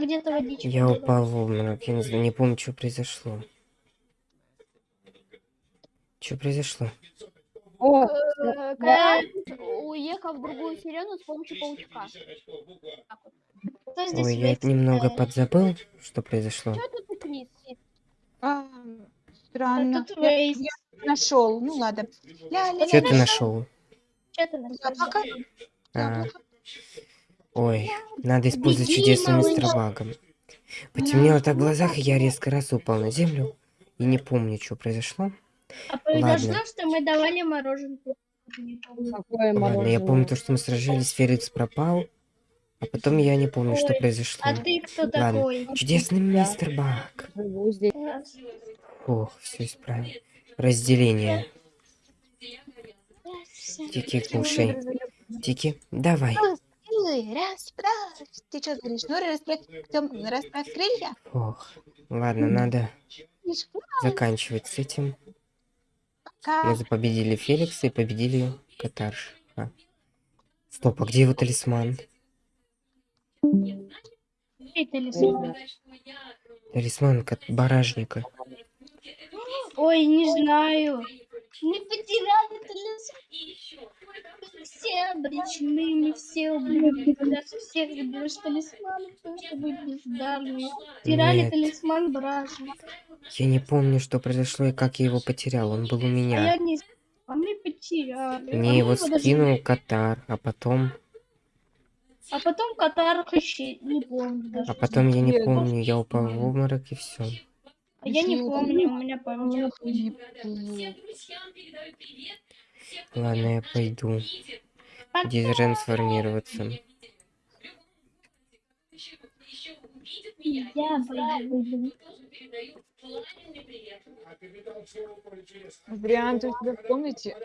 меня где-то водичка Я упал в обморок. Я не, знаю, не помню, что произошло. Что произошло? О, Э, Когда уехал в другую вселенную с помощью паучка. Ой, я немного Э, подзабыл, что произошло. Что тут а, А странно. Я нашел. Ну ладно. Что ты нашел? Что ты нашел? Яблоко. А, Яблоко. Ой, надо использовать чудесный мистер Багом. Потемнело так в глазах, и я резко раз упал на землю. И не помню, что произошло. А произошло, Ладно. что мы давали мороженку. Какое Ладно, я помню то, что мы сражались, Феликс пропал. А потом я не помню, что Ой, произошло. А ты кто Ладно. такой? Чудесный мистер Баг. Ох, все исправил. Разделение. Тики, кушай. Тики, давай. Расправь. Ты что говоришь? Ну, расправь, Тём, расправь крылья. Ох, ладно, надо заканчивать с этим. Пока. Мы победили Феликса и победили Катарш. А. Стоп, а где его талисман? Талисман. Талисман баражника. Ой, не знаю. Мы потеряли талисман. Мы все обречены, мы все убили. Даже всех без талисмана, потому что мы бездарные. Теряли Нет. талисман бражника. Я не помню, что произошло и как я его потерял. Он был у А меня. я не... А мы потеряли. А Мне мы его даже- скинул Катар, а потом... А потом Катар ищи, не помню даже. А потом я не помню, я упал в обморок и все. А я не помню, у меня память. Не Ладно, я пойду. Дезтрансформироваться. Я пойду. Вариант у тебя в комнате?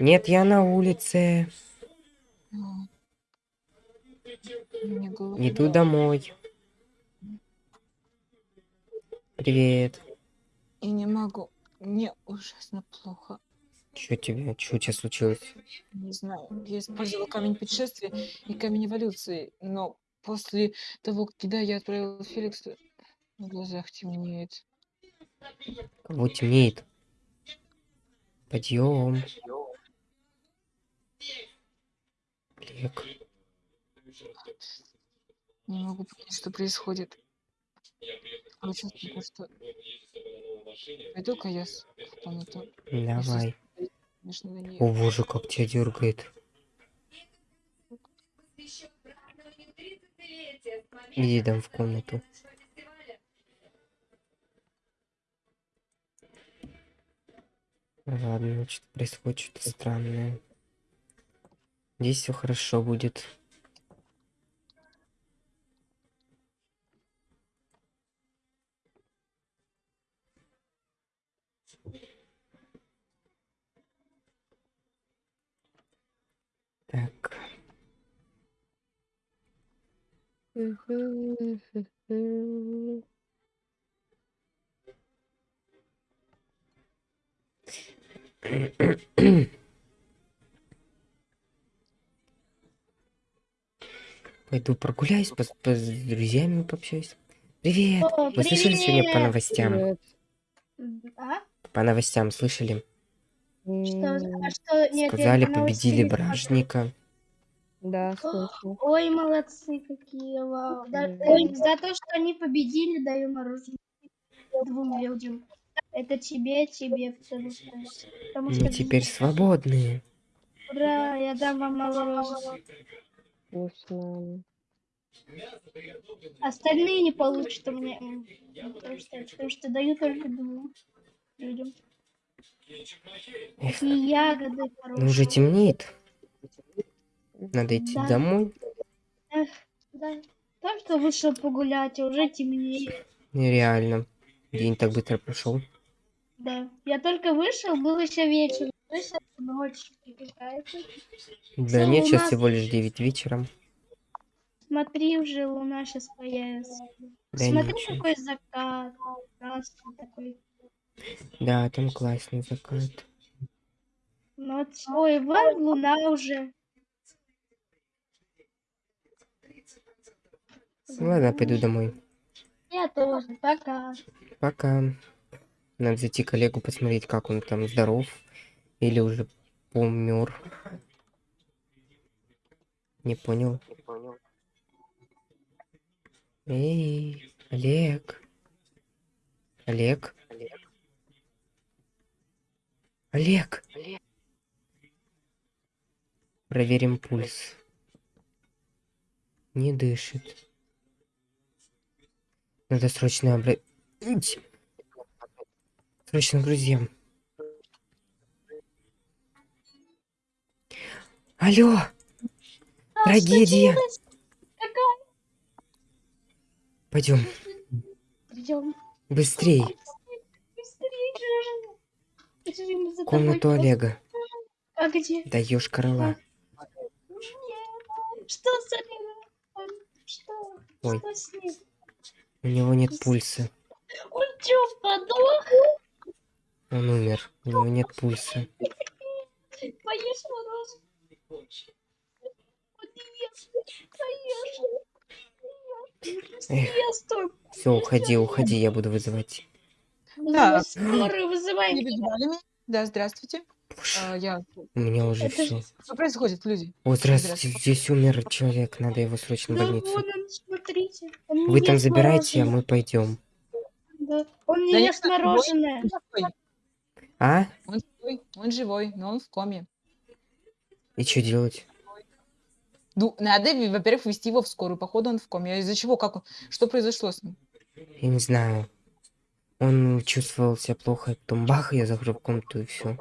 Нет, я на улице. А. Иду домой. Привет. И не могу. Мне ужасно плохо. Что тебе? Что у тебя случилось? Не знаю. Я использовала камень путешествия и камень эволюции, но после того, когда я отправила Феликса, в глазах темнеет. Кого темнеет? Подъем. Олег. Не могу понять, что происходит. Такое чувство, что... Пойду-ка я с- в комнату. Давай. О боже, как тебя дергает. Иди там в комнату. Ладно, значит, происходит что-то странное. Здесь все хорошо будет. Так. Пойду прогуляюсь, пос- пос- с друзьями пообщаюсь. Привет! О, Вы слышали сегодня по привет! новостям? Привет. А? По новостям слышали? Что? А что? Нет, Сказали, по победили. Бражника. Да, слышно. Ой, молодцы какие, вау. Да, э, за то, что они победили, даю мороженое двум людям. Это тебе, тебе, потому что... Потому что Мы теперь свободные. Ура, я дам вам мороженое. Вкусно. Остальные не получат у меня. Потому что, потому что даю только двум людям. Эх, Такие ягоды хорошие. ну уже темнеет. Надо идти Да. домой. Да. Так что вышел погулять, а уже темнеет. Нереально. День так быстро прошел. Да. Я только вышел, был еще вечер. Есть ночь какая-то. Да нет, сейчас луна- всего лишь 9 вечера. Смотри, уже луна сейчас появится. Да Смотри, ничего. какой закат. Красный такой. Да, там классный закат. Ну, вот- Ой, вон луна уже. Ладно, пойду домой. Я тоже. Пока. Пока. Надо зайти к Олегу посмотреть, как он там здоров. Или уже помер. Не понял. Эй, Олег. Олег. Олег. Проверим пульс. Не дышит. Надо срочно обратить. Срочно друзьям. Алло, А, трагедия. Пойдем, Идем. быстрей. Тобой Комнату Олега. А где? Даешь. Нет. Что с Олегом? Что? Ой. Что с ним? У него нет пульса. Он что, подох? Он умер. У него нет пульса. Поешь мороженое? Все, уходи, уходи, я буду вызывать. Да. Скорую меня? Да, здравствуйте. А, я... У меня уже Это все. Что происходит, люди? О, здравствуйте, здесь умер человек, надо его срочно в Да больницу. вон он, смотрите. Он Вы там забирайте, а мы пойдем. Да. Он не Да ест нет, мороженое. Он живой. А? Он живой, он живой, но он в коме. И что делать? Ну, надо, во-первых, вести его в скорую. Походу, он в коме. А из-за чего? Как он? Что произошло с ним? Я не знаю. Он чувствовал себя плохо, потом бах, я в комнату и все.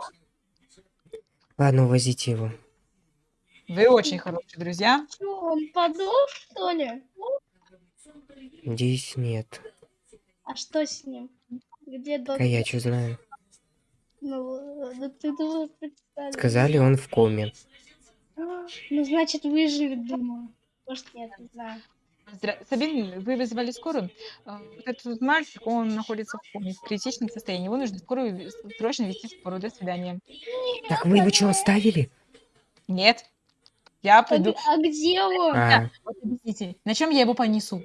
Ладно, увозите его. Вы очень хорошие друзья. Что, он подох, что ли? Надеюсь, нет. А что с ним? Где А доктор? я что знаю? Ну, ну, ты должен представить. Сказали, он в коме. Ну, значит, выживет, думаю. Может, нет, не знаю. Здра- Сабин, вы вызывали скорую. А, вот Этот мальчик, он находится в коме, в критичном состоянии. Его нужно скорую срочно вести в скорую. До свидания. Так вы его что, оставили? Нет. Я А, пойду. а где он? А, Вот объясните, на чем я его понесу?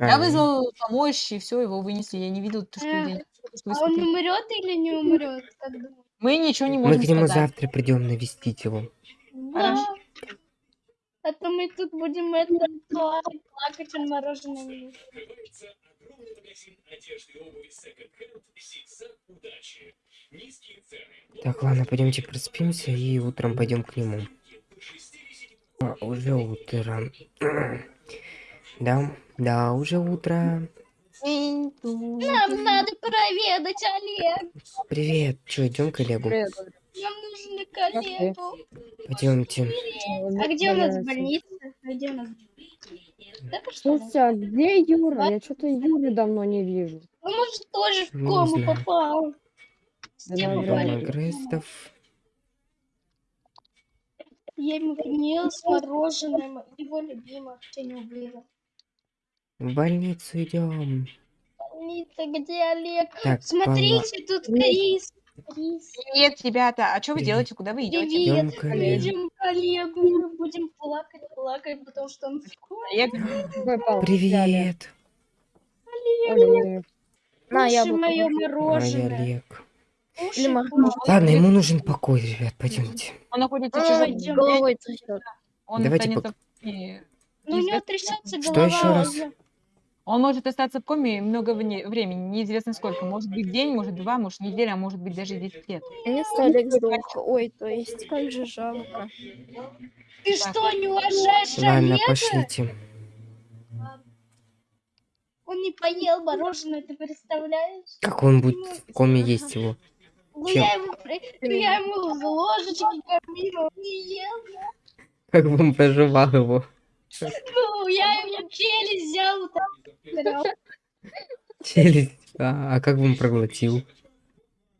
Я а, вызвал помощь, и все, его вынесли. Я не видел, то, что Эх, людей- что А он умрет или не умрет? Мы ничего не Мы можем к нему сказать. завтра придем навестить его. Да. А то мы тут будем это плакать, плакать, ест. Так, ладно, пойдемте проспимся и утром пойдем к нему. А, уже утро. Да, да, уже утро. Нам надо проведать Олег. Привет. Че, идем к Олегу? Нам нужно к Олегу. Пойдемте. А где у нас больница? А где у нас? Ли? Слушай, а где Юра? Я что-то Юры давно не вижу. Ну, может, тоже в Не кому знаю. попал. С Да, тем. Грестов. Я ему принес мороженое, его любимое, что не убила. В больницу идем. Больница, где Олег? Так, Смотрите, тут Крис. Привет, ребята. А что вы Привет. делаете? Куда вы идете? Привет. Идем к Олегу. Идем к Олегу. Мы будем плакать, плакать, потому что он взяли? Привет. Олег. На, яблоко. мое мороженое. Олег. Мороженое. Ладно, ему нужен покой, ребят, пойдемте. Он находится в чужом. Он Давайте пок-. Ну, у него трясется Что голова. ещё раз? Он может остаться в коме много вне- времени, неизвестно сколько. Может быть день, может два, может неделя, а может быть даже 10 лет. Олег сдох. Ой, то есть, как же жалко. Ты что, не уважаешь Ладно, Олега? пошлите. Он не поел мороженое, ты представляешь? Как он будет в коме есть его? Ну, Чем? я ему, ну, я ему в ложечке кормила, он не ел. Как бы он проживал его? Ну, я ему челюсть взял, Челюсть. А, а как бы он проглотил?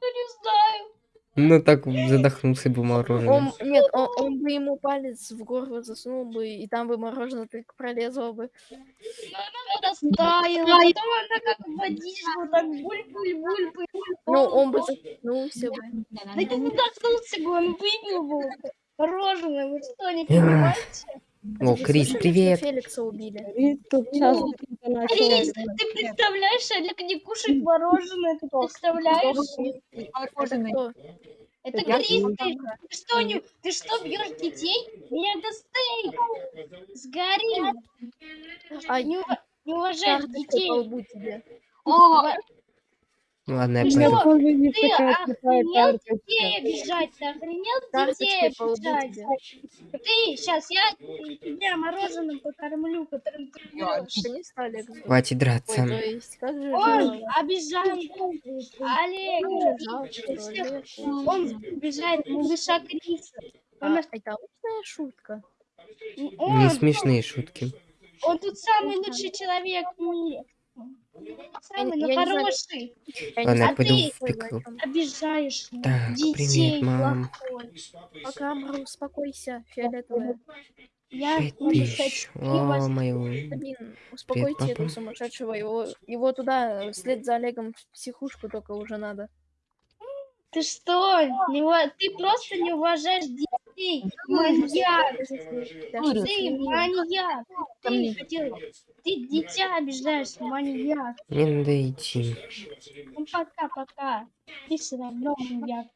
ну, не знаю. Ну так задохнулся бы мороженым. Он, нет, он, он бы ему палец в горло засунул бы, и там бы мороженое так пролезло бы. Но она растаяла, потом она как водичку, так буль-буль-буль. Ну, он бы захнулся бы. Да не задохнулся бы, он выпил бы мороженое, вы что, не понимаете? О, Крис, привет. Феликса убили? Крис тут начал. Крис, ты представляешь, Олег не кушает мороженое, ты представляешь? Это Мороженое. Это Я Крис, ты, ты что, не, ты что, бьешь детей? Мегастейк! Сгори! Ай, Не, не уважаешь детей. по Ладно, я что? Есть Ты охренел детей обижать? Ты охренел детей обижать? Ты, сейчас я тебя мороженым покормлю, которым ты Олег звать. Хватит Ой, драться. есть, же Он обижает Олег. Что Олег. Он обижает малыша Криса. Он, А, это умная шутка. Не он, смешные шутки. он тут самый лучший человек в мире. Самый, но я хороший. Я не пойду ты- в пикл. Обижаешь Так, детей. привет, мам. плохой. Пока, Мру, успокойся, фиолетовая. Я тысяч. О, вас- мое. Блин, успокойте этого сумасшедшего. Его, его туда, вслед за Олегом в психушку только уже надо. Ты что? Не Ты просто не уважаешь детей. Маньяк. Ты маньяк. Ты хотел... Ты дитя обижаешь, маньяк. Мне надо идти. Ну пока-пока. Ты все равно маньяк.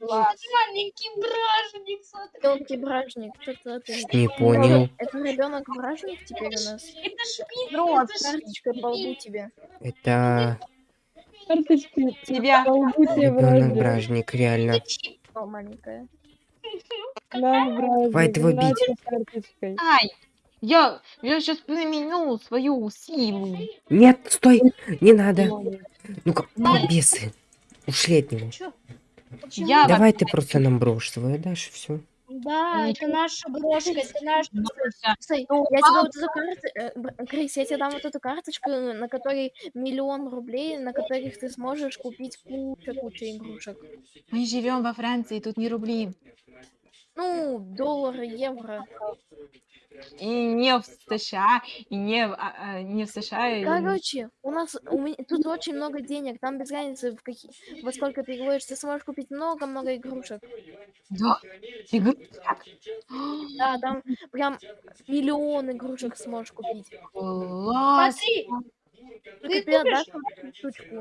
класс. Маленький бражник. Мелкий бражник, ты... Не понял. Это ребенок бражник теперь у нас. Это шпиль. Вот, это карточкой по лбу тебе. Это Карточки Тебя. ребенок враждебны. бражник, реально. О, маленькая. Хватит его бить. Ай, я, я сейчас применю свою силу. Нет, стой! Не надо. Ну-ка, бесы. Ушли от него. Я Давай ты просто нам брошь свою дашь, все. Да, это наша брошка, это наш... вообще- Стой, Ну, я тебе вот эту карту... Крис, я тебе дам вот эту карточку, на которой миллион рублей, на которых ты сможешь купить куча-куча игрушек. Мы живем во Франции, тут не рубли. Ну, доллары, евро. И не в США, и не в, а, а, не в США. и- Короче, у нас у меня, тут очень много денег, там без разницы, в какие, во сколько переводишь, ты сможешь купить много-много игрушек. Да. Игру- Да, там прям миллион игрушек сможешь купить. Класс. Смотри, Ты ты отдашь штучку,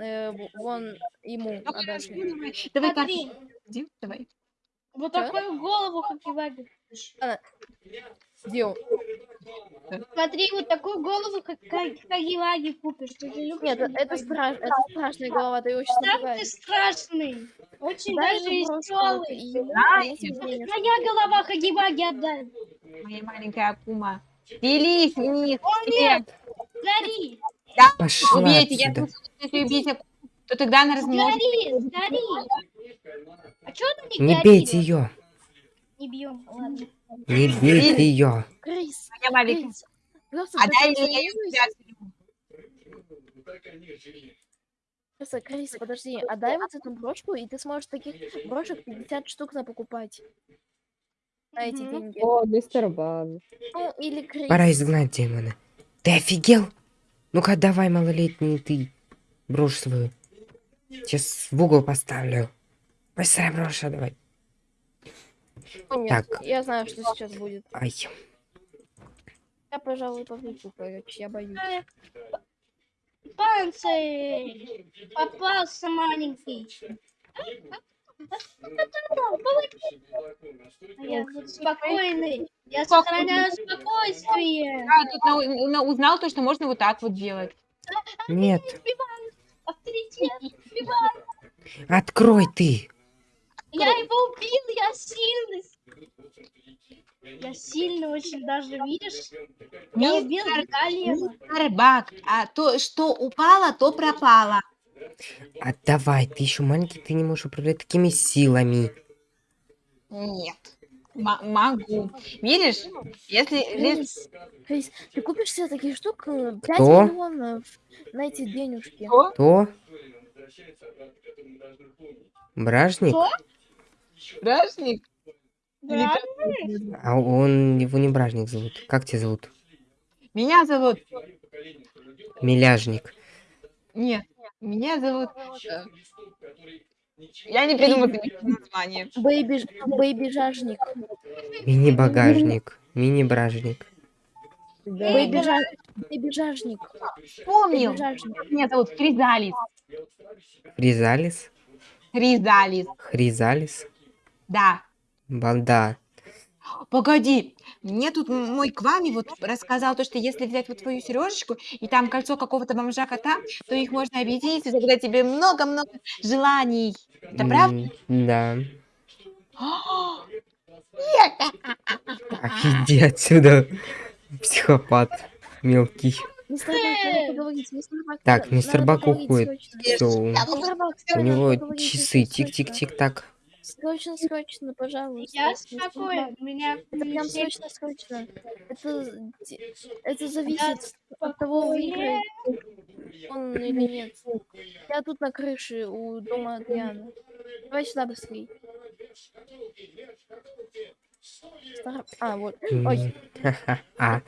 э, вон ему Ну, отдашь. давай. Давай, смотри. давай. Вот такую голову, как Иваги. Где он? Смотри, вот такую голову, как, как, как Иваги купишь. Ты же любишь Нет, это, страш, это страшная голова, ты его сейчас Сам ты напугаешь. страшный. Очень Дай даже веселый. Да, я. Моя голова Хагиваги отдай. Моя маленькая акума. Делись вниз. О, нет! Гори! Пошла Убейте, я отсюда. слышала, что если убить акуму, то тогда она размножится. Гори! Гори! А чё она не Не горит? бейте ее. Не бьем, ладно. Не ее. Крис. Крис, просто А дай мне я тебя Просто, Крис, подожди, отдай вот эту брошку, и ты сможешь таких брошек 50 штук на покупать. На эти деньги. О, мистер Бан. Ну, или Крис. Пора изгнать демона. Ты офигел? Ну-ка, давай, малолетний ты. Брошь свою. Сейчас в угол поставлю. Быстро брошь, а давай. Ну, нет, Так. я знаю, что сейчас будет. Ай. Я, пожалуй, побегу, короче, я боюсь. Панцирь! Попался маленький. Я спокойный. Я сохраняю спокойствие. Я тут узнал то, что можно вот так вот делать. Нет. Открой ты. Я его убил, я сильный. Я сильный очень даже, видишь? Я убил Галиева. Мистер Бак, а то, что упало, то пропало. Отдавай, ты еще маленький, ты не можешь управлять такими силами. Нет. М- могу. Видишь, если... Крис, Крис, ты купишь себе таких штук э, 5 Кто? миллионов на эти денежки. Что? То? Бражник? Кто? Бражник? Как? А он, его не Бражник зовут. Как тебя зовут? Меня зовут... Миляжник. Нет, меня зовут... э, Я не придумал название. Бэйби, бэйби жажник. Мини-багажник. Мини-бражник. Да. Бэйби, жа... бэйби жажник. Бэйби жажник. Меня зовут Хризалис. Хризалис? Хризалис. Хризалис? Да. Балда. Погоди, мне тут мой Квами вот рассказал то, что если взять вот твою сережечку и там кольцо какого-то бомжа кота, то их можно объединить и загадать тебе много-много желаний. Это правда? Да. Так, иди отсюда. Психопат. Мелкий. Так, мистер Бак уходит. у него часы. срочно, срочно. Срочно, пожалуйста. Я спокоен, меня Это прям срочно, срочно. Это, это зависит от того, выиграет он или нет. Я тут на крыше у дома Адриана. Давай сюда быстрей. Стар- А, вот. Ой. А.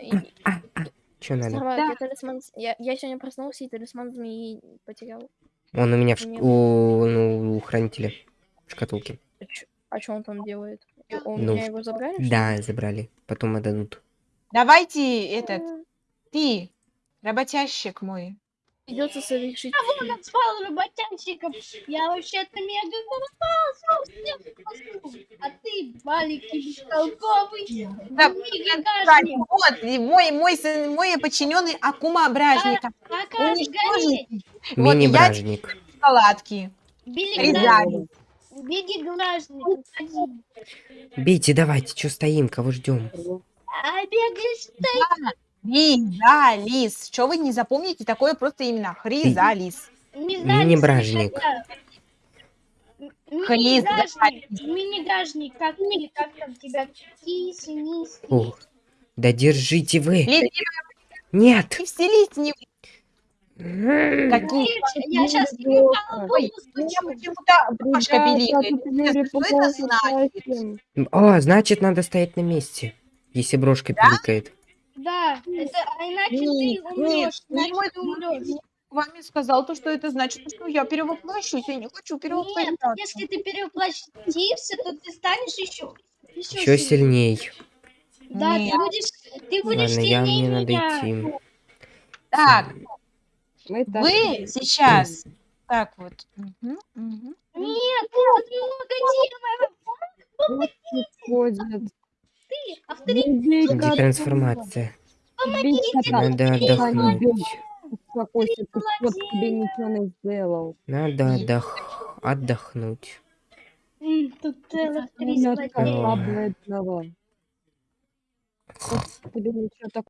и- А, а. Чё надо? Да. я талисман... Я, я сегодня проснулся и талисман змеи потерял. Он у меня в у, ну, у хранителя в шкатулке. А что он там делает? У Ну, меня его забрали? Да, забрали. Потом отдадут. Давайте этот, ты, работящик мой. Придется совершить... Он назвал работянщиком. Я вообще-то мега голова, А ты маленький бестолковый. Да, Кстати, Вот, и мой, мой, сын- мой подчиненный Акума Бражника. А? Уничтожить вот, и я Мини-бражник. шоколадки. Хризалис. Беги, граждане, уходи. Бейте, давайте, что стоим, кого ждем? А бегаешь ты. Хризалис. Что вы не запомните такое просто именно? Хризалис. Мини-бражник. Мини-гражник. Мини-гражник. Как как там тебя? Киси, ниси. О, да держите вы. Леди, Нет. не вселись не М, какие. Я сейчас почему-то Пашка пиликает. Что это значит? О, значит, надо стоять на месте. Если брошка пиликает. Да, это, а иначе Нет, ты умрешь. нет, Иначе ты умрешь. Вами сказал то, что это значит, что я перевоплощусь. Я не хочу Нет, перевоплощаться. если ты перевоплотишься, то ты станешь еще Еще сильней. Да, Нет. ты будешь, ты будешь Ладно, я сильнее мне надо меня. идти. Так, Мы так вы сейчас. Так вот. Нет, тут много демонов. Ты, авторитет. Как трансформация? кота. Надо отдохнуть. Успокойся, ты кот тебе ничего не сделал. Надо отдох... отдохнуть. Тут целых три тебе ничего такого